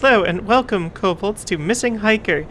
Hello and welcome, kobolds, to Missing Hiker.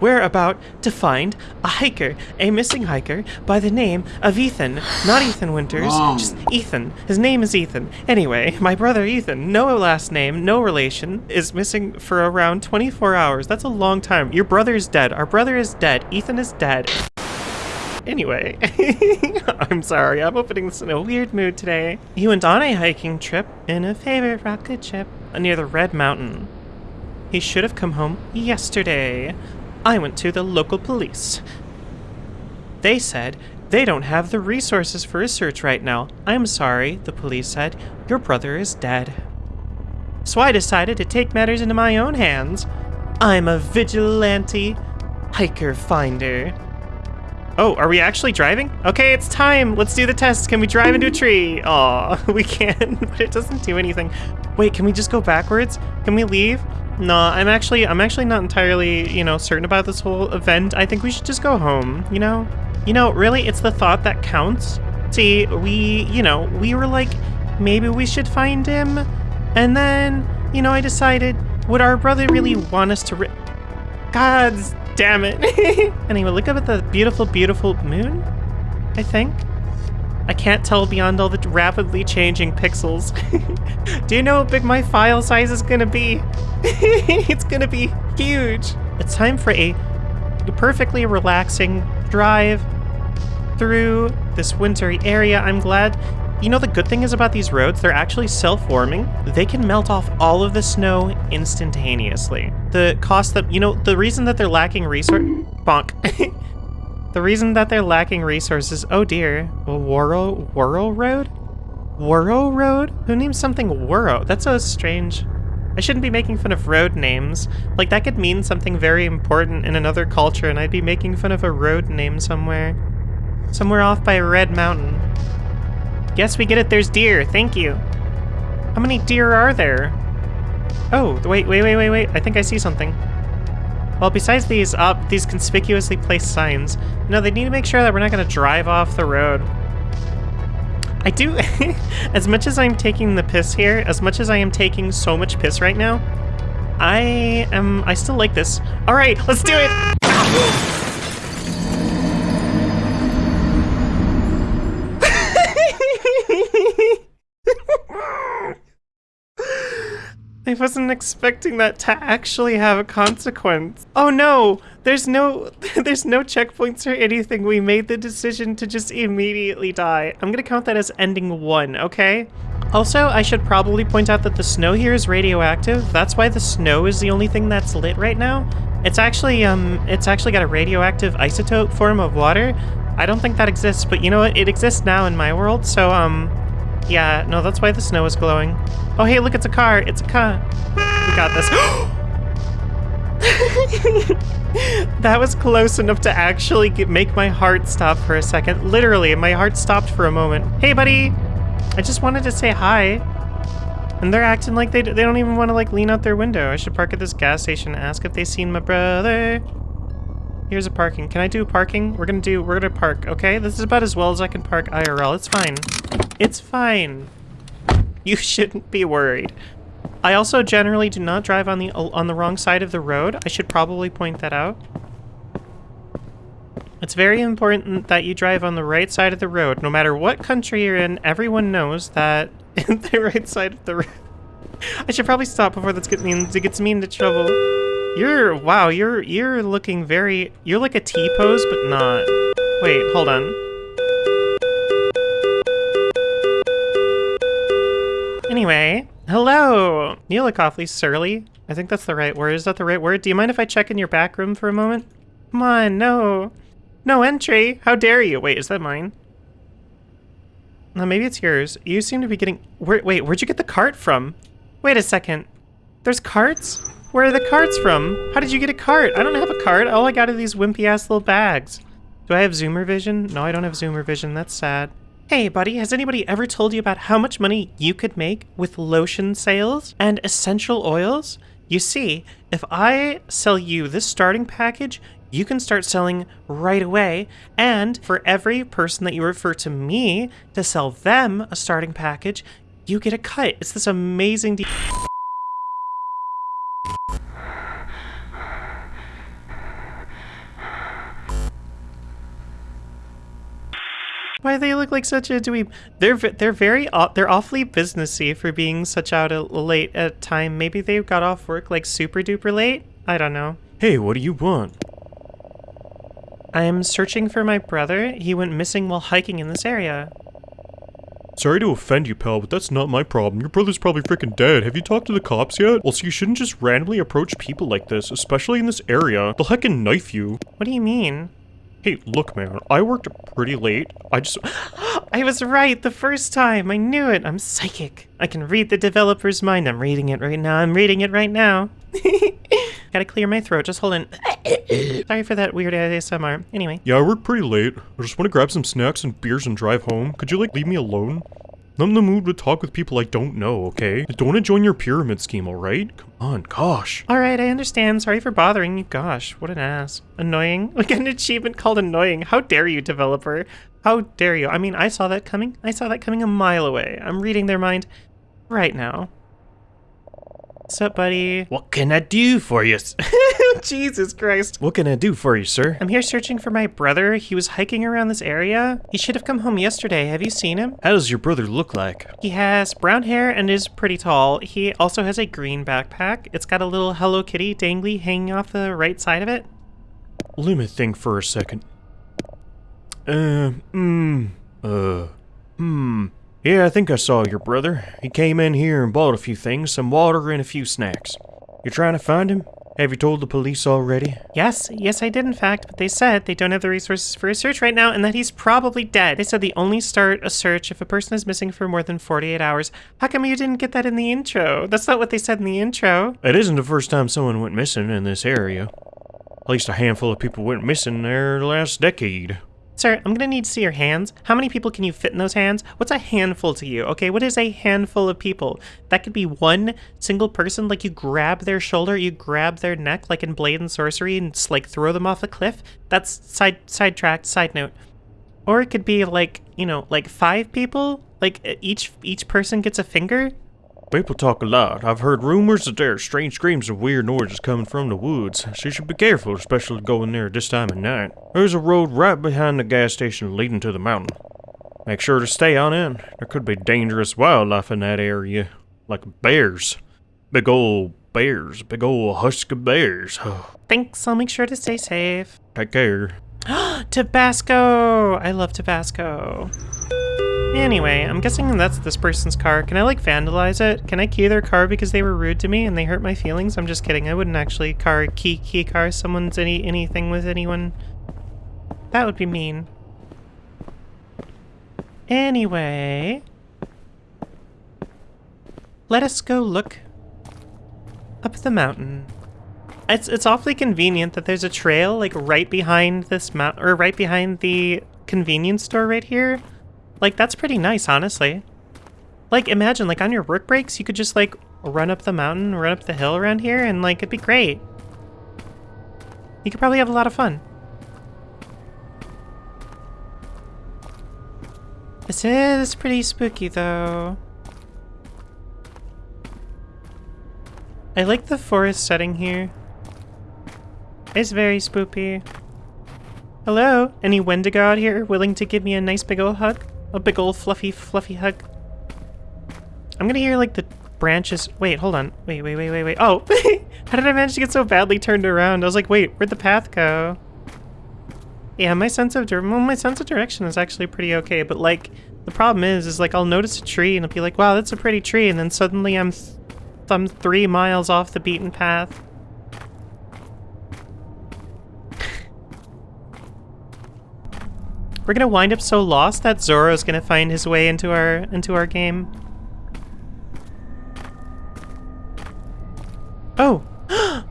We're about to find a hiker, a missing hiker by the name of Ethan. Not Ethan Winters, just Ethan. His name is Ethan. Anyway, my brother Ethan, no last name, no relation, is missing for around 24 hours. That's a long time. Your brother is dead. Our brother is dead. Ethan is dead. Anyway, I'm sorry, I'm opening this in a weird mood today. He went on a hiking trip in a favorite rocket ship near the Red Mountain. He should have come home yesterday. I went to the local police. They said they don't have the resources for a search right now. I'm sorry, the police said. Your brother is dead. So I decided to take matters into my own hands. I'm a vigilante hiker finder. Oh, are we actually driving? Okay, it's time. Let's do the test. Can we drive into a tree? Aw, we can, but it doesn't do anything. Wait, can we just go backwards? Can we leave? No, I'm actually I'm actually not entirely, you know, certain about this whole event. I think we should just go home, you know? You know, really, it's the thought that counts. See, we, you know, we were like, maybe we should find him. And then, you know, I decided, would our brother really want us to ri- God damn it. anyway, look up at the beautiful, beautiful moon, I think. I can't tell beyond all the rapidly changing pixels. Do you know how big my file size is gonna be? it's gonna be huge. It's time for a perfectly relaxing drive through this wintry area. I'm glad. You know, the good thing is about these roads, they're actually self-warming. They can melt off all of the snow instantaneously. The cost that, you know, the reason that they're lacking resource... Bonk. The reason that they're lacking resources, oh dear, Wurrow, Wurrow Road? Wurrow Road? Who names something Wurrow? That's so strange. I shouldn't be making fun of road names. Like, that could mean something very important in another culture, and I'd be making fun of a road name somewhere. Somewhere off by a Red Mountain. Yes, we get it, there's deer, thank you. How many deer are there? Oh, wait, wait, wait, wait, wait, I think I see something. Well, besides these up, these conspicuously placed signs, know, they need to make sure that we're not going to drive off the road. I do, as much as I'm taking the piss here, as much as I am taking so much piss right now, I am, I still like this. All right, let's do it. I wasn't expecting that to actually have a consequence. Oh no, there's no there's no checkpoints or anything. We made the decision to just immediately die. I'm gonna count that as ending one, okay? Also, I should probably point out that the snow here is radioactive. That's why the snow is the only thing that's lit right now. It's actually um it's actually got a radioactive isotope form of water. I don't think that exists, but you know what? It exists now in my world, so um yeah, no, that's why the snow is glowing. Oh, hey, look, it's a car. It's a car. We got this. that was close enough to actually get, make my heart stop for a second. Literally, my heart stopped for a moment. Hey, buddy. I just wanted to say hi. And they're acting like they, they don't even want to like lean out their window. I should park at this gas station and ask if they seen my brother. Here's a parking. Can I do parking? We're gonna do, we're gonna park, okay? This is about as well as I can park IRL. It's fine. It's fine. You shouldn't be worried. I also generally do not drive on the on the wrong side of the road. I should probably point that out. It's very important that you drive on the right side of the road. No matter what country you're in, everyone knows that the right side of the road. I should probably stop before this gets me, gets me into trouble. You're, wow, you're, you're looking very, you're like a T-pose, but not. Wait, hold on. Anyway, hello! Look awfully surly. I think that's the right word. Is that the right word? Do you mind if I check in your back room for a moment? Come on, no. No entry! How dare you? Wait, is that mine? No, maybe it's yours. You seem to be getting... Where, wait, where'd you get the cart from? Wait a second. There's carts? Where are the carts from? How did you get a cart? I don't have a cart. All I got are these wimpy ass little bags. Do I have zoomer vision? No, I don't have zoomer vision. That's sad. Hey, buddy, has anybody ever told you about how much money you could make with lotion sales and essential oils? You see, if I sell you this starting package, you can start selling right away. And for every person that you refer to me to sell them a starting package, you get a cut. It's this amazing deal. They look like such a dweeb? They're they're very they're awfully businessy for being such out a late at time. Maybe they got off work like super duper late. I don't know. Hey, what do you want? I'm searching for my brother. He went missing while hiking in this area. Sorry to offend you, pal, but that's not my problem. Your brother's probably freaking dead. Have you talked to the cops yet? Also, you shouldn't just randomly approach people like this, especially in this area. They'll heckin' knife you. What do you mean? Hey, look, man, I worked pretty late. I just. I was right the first time. I knew it. I'm psychic. I can read the developer's mind. I'm reading it right now. I'm reading it right now. Gotta clear my throat. Just hold on. Sorry for that weird ASMR. Anyway. Yeah, I worked pretty late. I just want to grab some snacks and beers and drive home. Could you, like, leave me alone? I'm in the mood to talk with people I don't know, okay? I don't want to join your pyramid scheme, alright? Come on, gosh. Alright, I understand. Sorry for bothering you. Gosh, what an ass. Annoying. Like an achievement called annoying. How dare you, developer? How dare you? I mean, I saw that coming. I saw that coming a mile away. I'm reading their mind right now. What's up, buddy? What can I do for you? Jesus Christ. what can I do for you, sir? I'm here searching for my brother. He was hiking around this area. He should have come home yesterday. Have you seen him? How does your brother look like? He has brown hair and is pretty tall. He also has a green backpack. It's got a little Hello Kitty dangly hanging off the right side of it. Let me think for a second. Uh, mm, uh, hmm. Yeah, I think I saw your brother. He came in here and bought a few things, some water and a few snacks. You're trying to find him? Have you told the police already? Yes, yes, I did in fact, but they said they don't have the resources for a search right now and that he's probably dead. They said they only start a search if a person is missing for more than 48 hours. How come you didn't get that in the intro? That's not what they said in the intro. It isn't the first time someone went missing in this area. At least a handful of people went missing there last decade. Sir, I'm gonna need to see your hands. How many people can you fit in those hands? What's a handful to you? Okay, what is a handful of people? That could be one single person, like you grab their shoulder, you grab their neck, like in Blade and Sorcery, and just like throw them off a cliff. That's side sidetracked, side note. Or it could be like, you know, like five people? Like each each person gets a finger? People talk a lot. I've heard rumors that there are strange screams and weird noises coming from the woods, so you should be careful, especially going there at this time of night. There's a road right behind the gas station leading to the mountain. Make sure to stay on it. There could be dangerous wildlife in that area, like bears. Big old bears, big old husky bears. Thanks, I'll make sure to stay safe. Take care. Tabasco! I love Tabasco. Anyway, I'm guessing that's this person's car. Can I like vandalize it? Can I key their car because they were rude to me and they hurt my feelings? I'm just kidding. I wouldn't actually car key key car someone's any anything with anyone. That would be mean. Anyway, let us go look up the mountain. It's it's awfully convenient that there's a trail like right behind this mount or right behind the convenience store right here. Like that's pretty nice, honestly. Like imagine like on your work breaks, you could just like run up the mountain, run up the hill around here and like it'd be great. You could probably have a lot of fun. This is pretty spooky though. I like the forest setting here. It's very spooky. Hello? Any Wendigo out here willing to give me a nice big ol' hug? A big old fluffy, fluffy hug? I'm gonna hear like the branches. Wait, hold on. Wait, wait, wait, wait, wait. Oh! How did I manage to get so badly turned around? I was like, wait, where'd the path go? Yeah, my sense of well, my sense of direction is actually pretty okay, but like the problem is, is like I'll notice a tree and I'll be like, wow, that's a pretty tree, and then suddenly I'm, th I'm three miles off the beaten path. We're gonna wind up so lost that Zoro's gonna find his way into our into our game. Oh.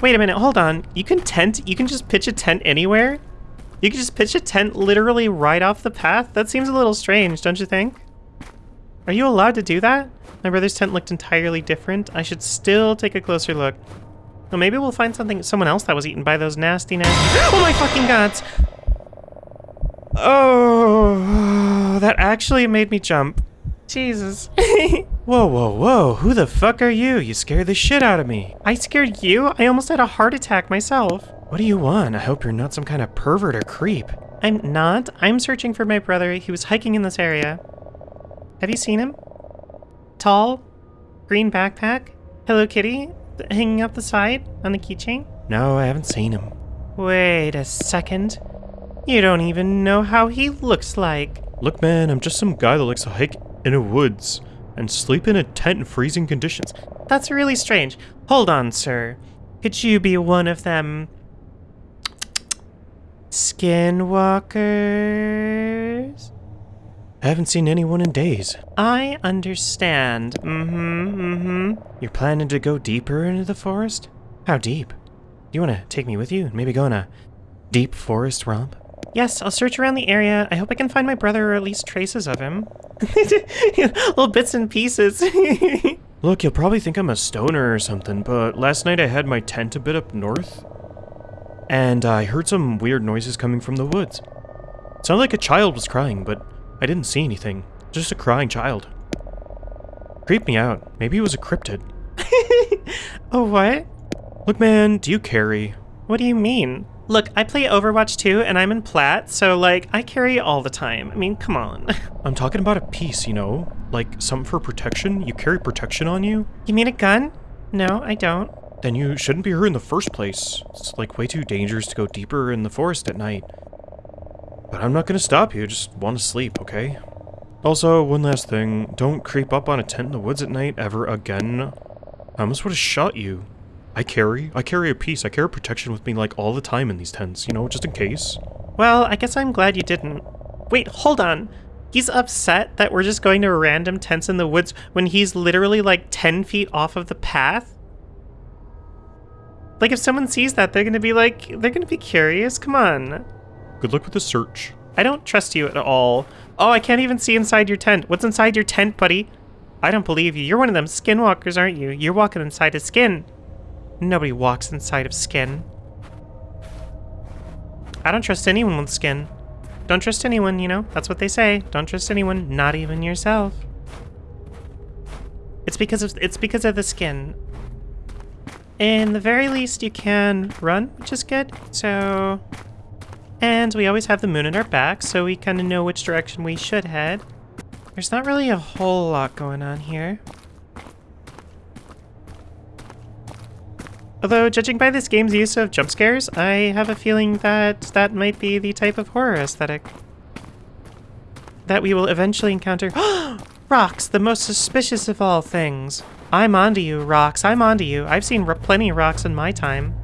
Wait a minute, hold on. You can tent, you can just pitch a tent anywhere? You can just pitch a tent literally right off the path? That seems a little strange, don't you think? Are you allowed to do that? My brother's tent looked entirely different. I should still take a closer look. Well, maybe we'll find something, someone else that was eaten by those nasty, nasty- Oh my fucking gods! Oh, that actually made me jump. Jesus. Whoa, whoa, whoa, who the fuck are you? You scared the shit out of me. I scared you? I almost had a heart attack myself. What do you want? I hope you're not some kind of pervert or creep. I'm not. I'm searching for my brother. He was hiking in this area. Have you seen him? Tall? Green backpack? Hello Kitty? Hanging up the side on the keychain? No, I haven't seen him. Wait a second. You don't even know how he looks like. Look, man, I'm just some guy that likes to hike in the woods and sleep in a tent in freezing conditions. That's really strange. Hold on, sir. Could you be one of them skinwalkers? I haven't seen anyone in days. I understand. Mm-hmm, mm-hmm. You're planning to go deeper into the forest? How deep? Do you want to take me with you and maybe go on a deep forest romp? Yes, I'll search around the area. I hope I can find my brother or at least traces of him. Little bits and pieces. Look, you'll probably think I'm a stoner or something, but last night I had my tent a bit up north, and I heard some weird noises coming from the woods. It sounded like a child was crying, but I didn't see anything. Just a crying child. Creeped me out. Maybe it was a cryptid. oh, what? Look, man, do you carry? What do you mean? Look, I play Overwatch 2 and I'm in plat, so like, I carry all the time. I mean, come on. I'm talking about a piece, you know? Like, something for protection? You carry protection on you? You mean a gun? No, I don't. Then you shouldn't be here in the first place. It's like way too dangerous to go deeper in the forest at night. But I'm not gonna stop you, just want to sleep, okay? Also, one last thing, don't creep up on a tent in the woods at night ever again. I almost would have shot you. I carry. I carry a piece. I carry protection with me like all the time in these tents, you know, just in case. Well, I guess I'm glad you didn't. Wait, hold on. He's upset that we're just going to random tents in the woods when he's literally like 10 feet off of the path? Like if someone sees that, they're gonna be like, they're gonna be curious. Come on. Good luck with the search. I don't trust you at all. Oh, I can't even see inside your tent. What's inside your tent, buddy? I don't believe you. You're one of them skinwalkers, aren't you? You're walking inside a skin. Nobody walks inside of skin. I don't trust anyone with skin. Don't trust anyone, you know? That's what they say. Don't trust anyone, not even yourself. It's because of it's because of the skin. In the very least, you can run, which is good. So, and we always have the moon in our back, so we kind of know which direction we should head. There's not really a whole lot going on here. Although, judging by this game's use of jump scares, I have a feeling that that might be the type of horror aesthetic that we will eventually encounter. rocks, the most suspicious of all things. I'm onto you, rocks. I'm onto you. I've seen plenty of rocks in my time.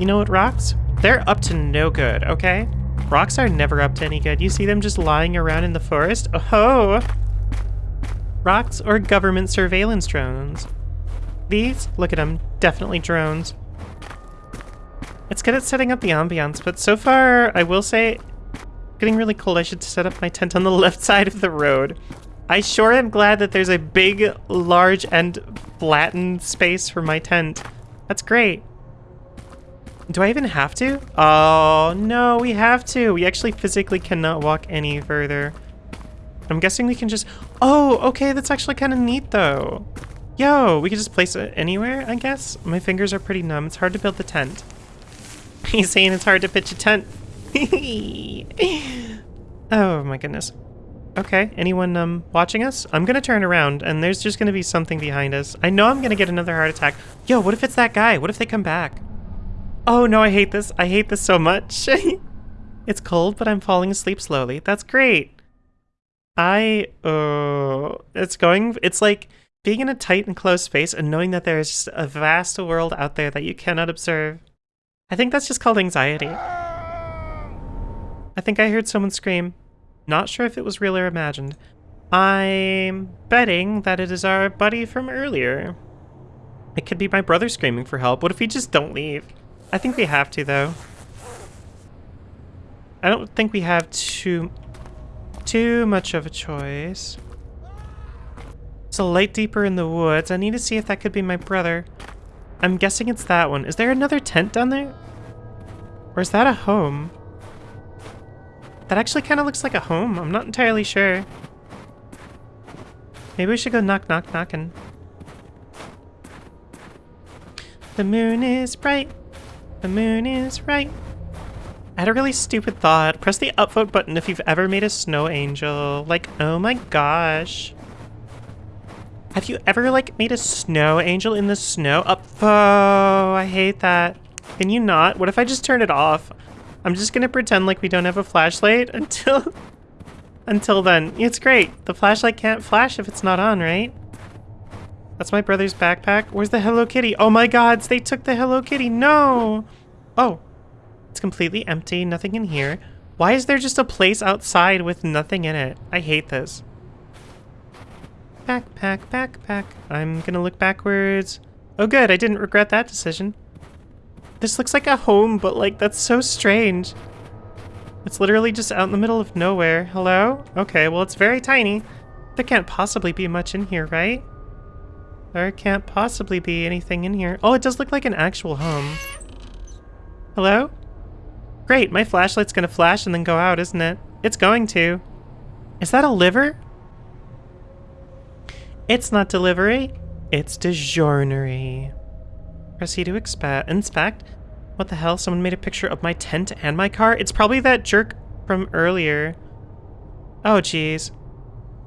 You know what, rocks? They're up to no good, okay? Rocks are never up to any good. You see them just lying around in the forest? Oh! -ho! Rocks or government surveillance drones? These? Look at them. Definitely drones. It's good at setting up the ambiance, but so far, I will say, getting really cold. I should set up my tent on the left side of the road. I sure am glad that there's a big, large, and flattened space for my tent. That's great. Do I even have to? Oh, no, we have to. We actually physically cannot walk any further. I'm guessing we can just... Oh, okay, that's actually kind of neat, though. Yo, we can just place it anywhere, I guess? My fingers are pretty numb. It's hard to build the tent. He's saying it's hard to pitch a tent. oh my goodness. Okay, anyone um watching us? I'm gonna turn around and there's just gonna be something behind us. I know I'm gonna get another heart attack. Yo, what if it's that guy? What if they come back? Oh no, I hate this. I hate this so much. it's cold, but I'm falling asleep slowly. That's great. I, uh, it's going, it's like, being in a tight and closed space and knowing that there is just a vast world out there that you cannot observe. I think that's just called anxiety. I think I heard someone scream. Not sure if it was real or imagined. I'm betting that it is our buddy from earlier. It could be my brother screaming for help. What if we just don't leave? I think we have to, though. I don't think we have too, too much of a choice. A light deeper in the woods. I need to see if that could be my brother. I'm guessing it's that one. Is there another tent down there? Or is that a home? That actually kind of looks like a home. I'm not entirely sure. Maybe we should go knock, knock, knocking. The moon is bright. The moon is right. I had a really stupid thought. Press the upvote button if you've ever made a snow angel. Like, oh my gosh. Have you ever, like, made a snow angel in the snow? oh I hate that. Can you not? What if I just turn it off? I'm just gonna pretend like we don't have a flashlight until... until then. It's great. The flashlight can't flash if it's not on, right? That's my brother's backpack. Where's the Hello Kitty? Oh my gods, they took the Hello Kitty. No! Oh, it's completely empty. Nothing in here. Why is there just a place outside with nothing in it? I hate this. Backpack, backpack. I'm gonna look backwards. Oh good, I didn't regret that decision. This looks like a home, but like, that's so strange. It's literally just out in the middle of nowhere. Hello? Okay, well it's very tiny. There can't possibly be much in here, right? There can't possibly be anything in here. Oh, it does look like an actual home. Hello? Great, my flashlight's gonna flash and then go out, isn't it? It's going to. Is that a liver? It's not delivery, it's DiGiornery. Proceed to inspect. What the hell? Someone made a picture of my tent and my car? It's probably that jerk from earlier. Oh, jeez.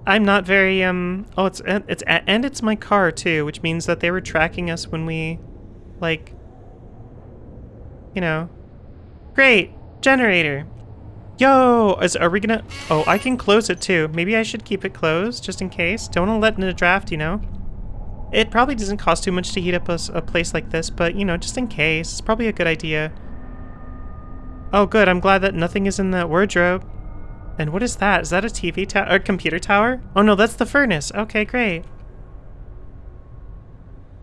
I'm not very, um... Oh, it's, it's, and it's my car, too, which means that they were tracking us when we, like... You know. Great! Generator! Yo! Is, are we gonna... Oh, I can close it, too. Maybe I should keep it closed, just in case. Don't want to let in a draft, you know? It probably doesn't cost too much to heat up a, a place like this, but, you know, just in case. It's probably a good idea. Oh, good. I'm glad that nothing is in that wardrobe. And what is that? Is that a TV tower? Or computer tower? Oh no, that's the furnace. Okay, great.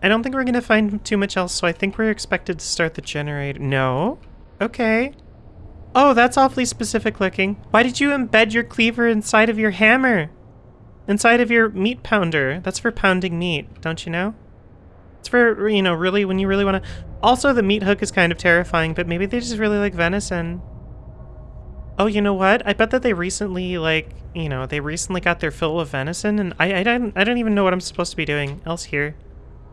I don't think we're gonna find too much else, so I think we're expected to start the generator. No? Okay. Oh, that's awfully specific looking. Why did you embed your cleaver inside of your hammer? Inside of your meat pounder. That's for pounding meat, don't you know? It's for, you know, really, when you really want to... Also, the meat hook is kind of terrifying, but maybe they just really like venison. Oh, you know what? I bet that they recently, like, you know, they recently got their fill of venison, and I, I don't, I don't even know what I'm supposed to be doing else here.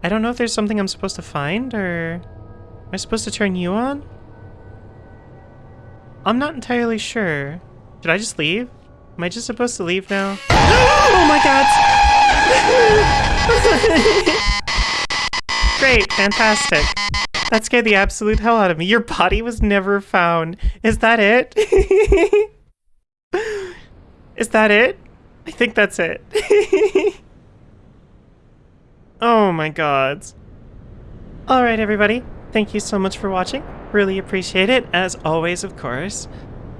I don't know if there's something I'm supposed to find, or am I supposed to turn you on? I'm not entirely sure. Should I just leave? Am I just supposed to leave now? oh my god! Great, fantastic. That scared the absolute hell out of me. Your body was never found. Is that it? Is that it? I think that's it. oh my god. Alright everybody, thank you so much for watching. Really appreciate it, as always of course.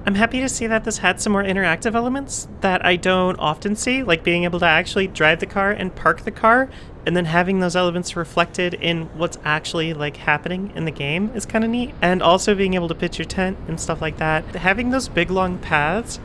I'm happy to see that this had some more interactive elements that I don't often see, like being able to actually drive the car and park the car and then having those elements reflected in what's actually like happening in the game is kind of neat. And also being able to pitch your tent and stuff like that. Having those big long paths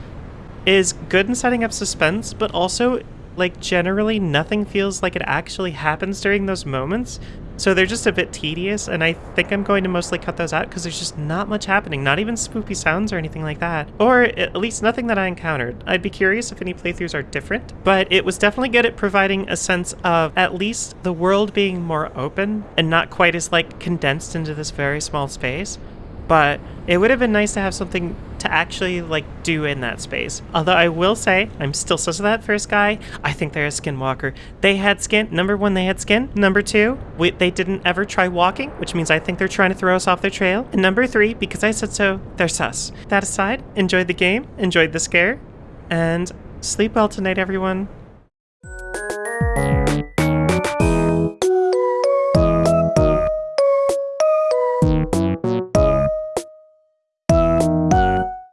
is good in setting up suspense, but also like generally nothing feels like it actually happens during those moments. So they're just a bit tedious, and I think I'm going to mostly cut those out because there's just not much happening, not even spoopy sounds or anything like that. Or at least nothing that I encountered. I'd be curious if any playthroughs are different, but it was definitely good at providing a sense of at least the world being more open and not quite as like condensed into this very small space but it would have been nice to have something to actually like do in that space. Although I will say, I'm still sus of that first guy. I think they're a skinwalker. They had skin. Number one, they had skin. Number two, we, they didn't ever try walking, which means I think they're trying to throw us off their trail. And number three, because I said so, they're sus. That aside, enjoyed the game, enjoyed the scare, and sleep well tonight, everyone.